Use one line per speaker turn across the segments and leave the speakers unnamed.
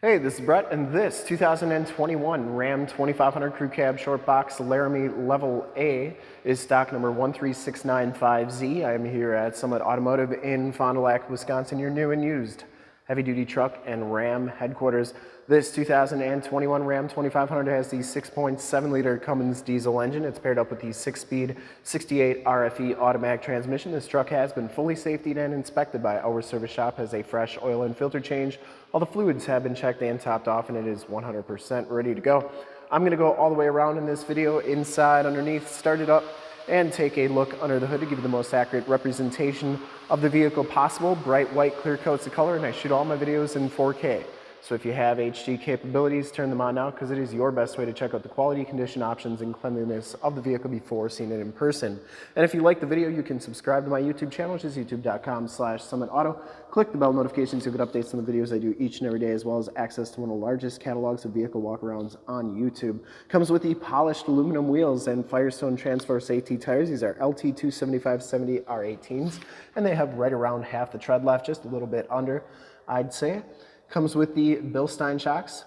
Hey, this is Brett, and this 2021 Ram 2500 Crew Cab Short Box Laramie Level A is stock number 13695Z. I am here at Summit Automotive in Fond du Lac, Wisconsin, your new and used heavy-duty truck and Ram headquarters. This 2021 Ram 2500 has the 6.7-liter Cummins diesel engine. It's paired up with the 6-speed 68 RFE automatic transmission. This truck has been fully safetied and inspected by our service shop, has a fresh oil and filter change. All the fluids have been checked and topped off, and it is 100% ready to go. I'm going to go all the way around in this video, inside, underneath, start it up, and take a look under the hood to give you the most accurate representation of the vehicle possible. Bright white clear coats of color, and I shoot all my videos in 4K. So if you have HD capabilities, turn them on now because it is your best way to check out the quality, condition options, and cleanliness of the vehicle before seeing it in person. And if you like the video, you can subscribe to my YouTube channel, which is youtube.com slash summitauto. Click the bell notifications to get updates on the videos I do each and every day, as well as access to one of the largest catalogs of vehicle walkarounds on YouTube. Comes with the polished aluminum wheels and Firestone Transforce AT tires. These are LT 275-70 R18s, and they have right around half the tread left, just a little bit under, I'd say. Comes with the Bilstein shocks,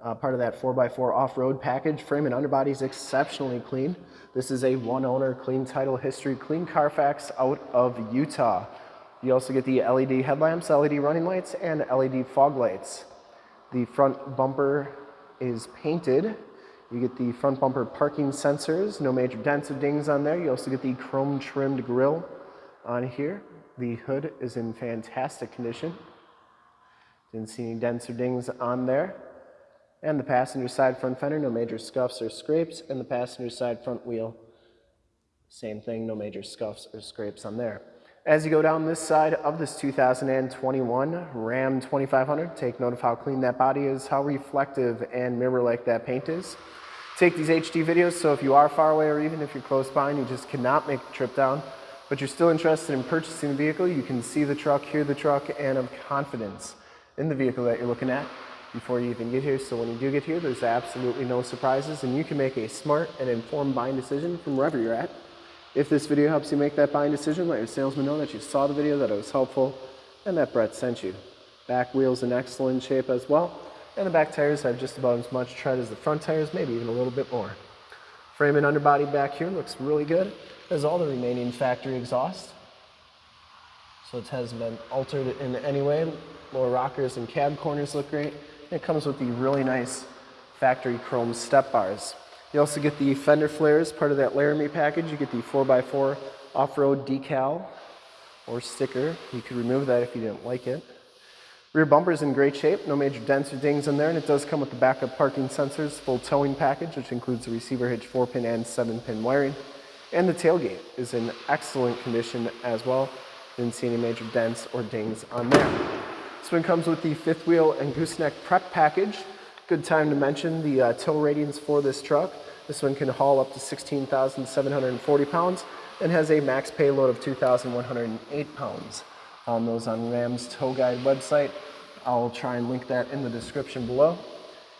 uh, part of that 4x4 off-road package. Frame and underbody is exceptionally clean. This is a one-owner, clean title history, clean Carfax out of Utah. You also get the LED headlamps, LED running lights, and LED fog lights. The front bumper is painted. You get the front bumper parking sensors, no major dents or dings on there. You also get the chrome trimmed grille on here. The hood is in fantastic condition. Didn't see any dents or dings on there. And the passenger side front fender, no major scuffs or scrapes. And the passenger side front wheel, same thing, no major scuffs or scrapes on there. As you go down this side of this 2021 Ram 2500, take note of how clean that body is, how reflective and mirror-like that paint is. Take these HD videos, so if you are far away or even if you're close by and you just cannot make the trip down, but you're still interested in purchasing the vehicle, you can see the truck, hear the truck, and have confidence in the vehicle that you're looking at before you even get here. So when you do get here, there's absolutely no surprises and you can make a smart and informed buying decision from wherever you're at. If this video helps you make that buying decision, let your salesman know that you saw the video, that it was helpful, and that Brett sent you. Back wheels in excellent shape as well, and the back tires have just about as much tread as the front tires, maybe even a little bit more. Frame and underbody back here looks really good, as all the remaining factory exhaust. So it has been altered in any way. Lower rockers and cab corners look great. It comes with the really nice factory chrome step bars. You also get the fender flares, part of that Laramie package. You get the 4x4 off-road decal or sticker. You could remove that if you didn't like it. Rear bumper's in great shape, no major dents or dings in there, and it does come with the backup parking sensors, full towing package, which includes the receiver hitch 4-pin and 7-pin wiring. And the tailgate is in excellent condition as well. Didn't see any major dents or dings on there. This one comes with the fifth wheel and gooseneck prep package. Good time to mention the uh, tow ratings for this truck. This one can haul up to 16,740 pounds and has a max payload of 2,108 pounds. On those on Ram's Tow Guide website. I'll try and link that in the description below.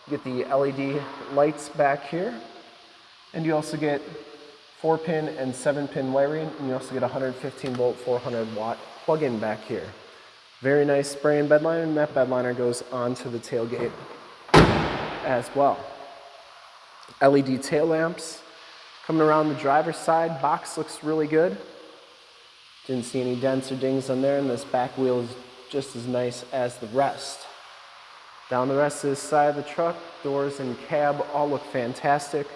You get the LED lights back here. And you also get four pin and seven pin wiring, and you also get 115 volt, 400 watt plug-in back here. Very nice spray and bed liner, and that bed liner goes onto the tailgate as well. LED tail lamps. Coming around the driver's side, box looks really good. Didn't see any dents or dings on there, and this back wheel is just as nice as the rest. Down the rest of this side of the truck, doors and cab all look fantastic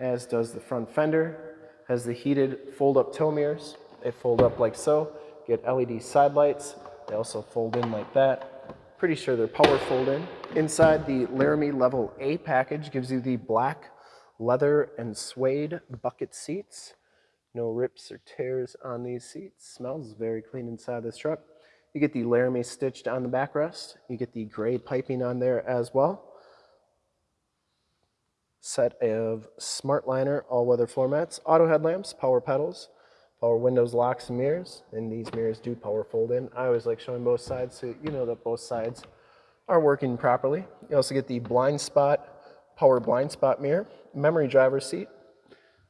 as does the front fender. Has the heated fold-up tow mirrors. They fold up like so. Get LED side lights. They also fold in like that. Pretty sure they're power fold in. Inside the Laramie Level A package gives you the black leather and suede bucket seats. No rips or tears on these seats. Smells very clean inside this truck. You get the Laramie stitched on the backrest. You get the gray piping on there as well set of SmartLiner all-weather floor mats, auto headlamps, power pedals, power windows, locks, and mirrors. And these mirrors do power fold in. I always like showing both sides so you know that both sides are working properly. You also get the blind spot, power blind spot mirror, memory driver seat,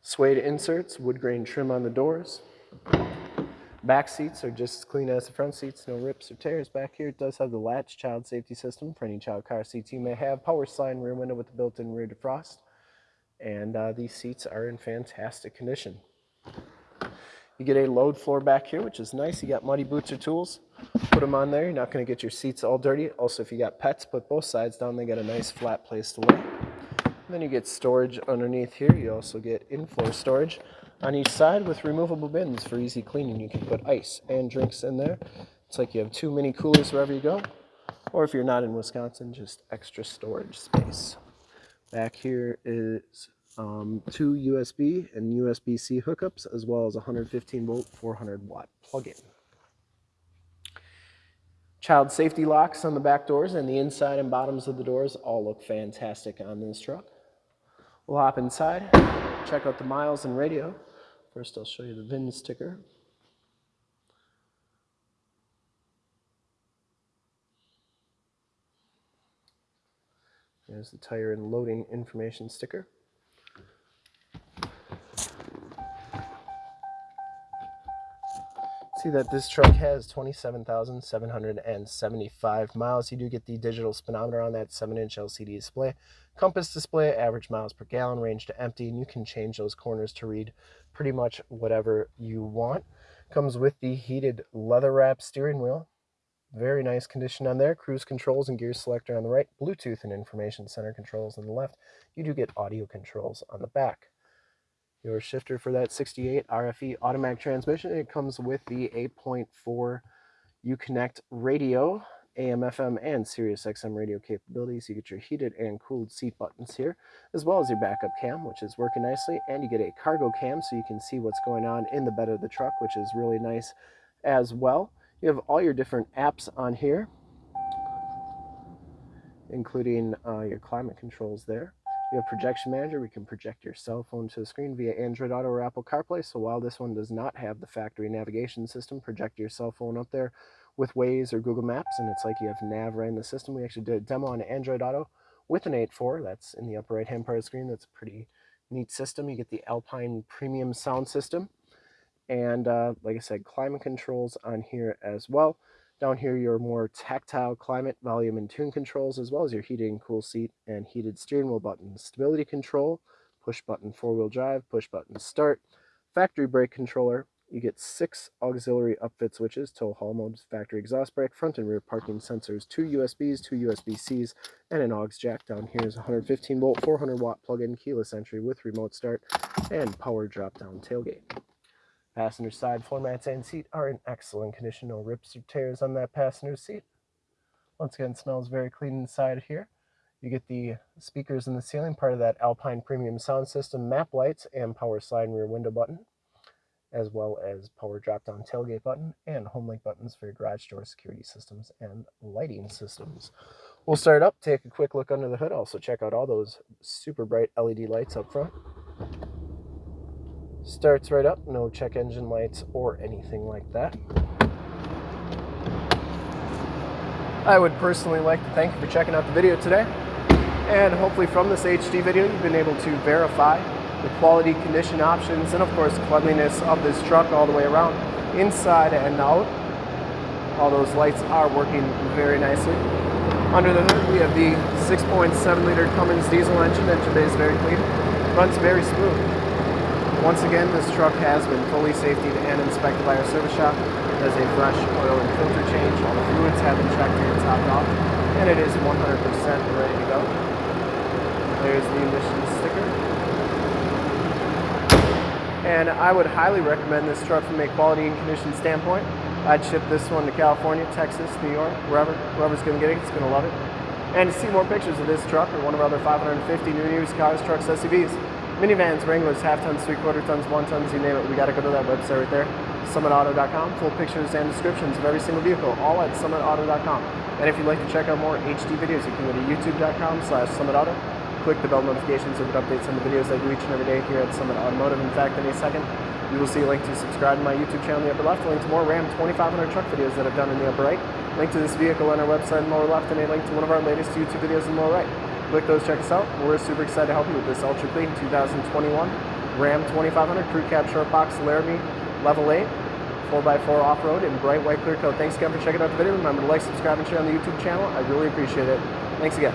suede inserts, wood grain trim on the doors. Back seats are just as clean as the front seats, no rips or tears. Back here it does have the latch child safety system for any child car seats you may have. Power slide rear window with the built-in rear defrost. And uh, these seats are in fantastic condition. You get a load floor back here, which is nice. You got muddy boots or tools, put them on there. You're not going to get your seats all dirty. Also, if you got pets, put both sides down. They got a nice flat place to lay. And then you get storage underneath here. You also get in-floor storage on each side with removable bins for easy cleaning. You can put ice and drinks in there. It's like you have two mini coolers wherever you go. Or if you're not in Wisconsin, just extra storage space. Back here is um, two USB and USB-C hookups, as well as 115 volt, 400 watt plug-in. Child safety locks on the back doors and the inside and bottoms of the doors all look fantastic on this truck. We'll hop inside, check out the miles and radio. First I'll show you the VIN sticker. There's the tire and loading information sticker. See that this truck has 27,775 miles. You do get the digital speedometer on that 7-inch LCD display. Compass display, average miles per gallon, range to empty, and you can change those corners to read pretty much whatever you want. Comes with the heated leather wrap steering wheel. Very nice condition on there. Cruise controls and gear selector on the right. Bluetooth and information center controls on the left. You do get audio controls on the back your shifter for that 68 RFE automatic transmission. It comes with the 8.4 Uconnect radio, AM, FM, and Sirius XM radio capabilities. You get your heated and cooled seat buttons here, as well as your backup cam, which is working nicely, and you get a cargo cam so you can see what's going on in the bed of the truck, which is really nice as well. You have all your different apps on here, including uh, your climate controls there. You have Projection Manager. We can project your cell phone to the screen via Android Auto or Apple CarPlay. So while this one does not have the factory navigation system, project your cell phone up there with Waze or Google Maps, and it's like you have nav right in the system. We actually did a demo on Android Auto with an 8.4. That's in the upper right-hand part of the screen. That's a pretty neat system. You get the Alpine Premium sound system. And uh, like I said, climate controls on here as well. Down here, your more tactile climate, volume, and tune controls, as well as your heated and cool seat and heated steering wheel buttons. Stability control, push button four-wheel drive, push button start, factory brake controller. You get six auxiliary upfit switches, tow haul modes, factory exhaust brake, front and rear parking sensors, two USBs, two USB-Cs, and an aux jack. Down here is 115 volt, 400 watt plug-in keyless entry with remote start and power drop-down tailgate. Passenger side floor mats and seat are in excellent condition. No rips or tears on that passenger seat. Once again, smells very clean inside here. You get the speakers in the ceiling, part of that Alpine Premium sound system, map lights, and power slide rear window button, as well as power drop-down tailgate button and home link buttons for your garage door security systems and lighting systems. We'll start up, take a quick look under the hood, also check out all those super bright LED lights up front. Starts right up, no check engine lights or anything like that. I would personally like to thank you for checking out the video today. And hopefully from this HD video, you've been able to verify the quality, condition options, and of course cleanliness of this truck all the way around, inside and out. All those lights are working very nicely. Under the hood, we have the 6.7 liter Cummins diesel engine. Engine bay is very clean, runs very smooth. Once again, this truck has been fully safetied and inspected by our service shop. It has a fresh oil and filter change. All the fluids have been checked and topped off, and it is 100% ready to go. There's the emissions sticker. And I would highly recommend this truck from a quality and condition standpoint. I'd ship this one to California, Texas, New York, wherever. Whoever's going to get it, it's going to love it. And to see more pictures of this truck or one of our other 550 new used cars, trucks, SUVs, minivans, Wranglers, half tons, three quarter tons, one tons, you name it. We got to go to that website right there, summitauto.com. Full pictures and descriptions of every single vehicle, all at summitauto.com. And if you'd like to check out more HD videos, you can go to youtube.com slash summitauto. Click the bell notifications so that updates on the videos I do each and every day here at Summit Automotive. In fact, in a second, you will see a link to subscribe to my YouTube channel in the upper left, a link to more Ram 2500 truck videos that I've done in the upper right, link to this vehicle on our website in the lower left, and a link to one of our latest YouTube videos in the lower right click those, check us out. We're super excited to help you with this Ultra Clean 2021 Ram 2500 Crew Cab Short Box Laramie Level A 4x4 off-road in bright white clear coat. Thanks again for checking out the video. Remember to like, subscribe, and share on the YouTube channel. I really appreciate it. Thanks again.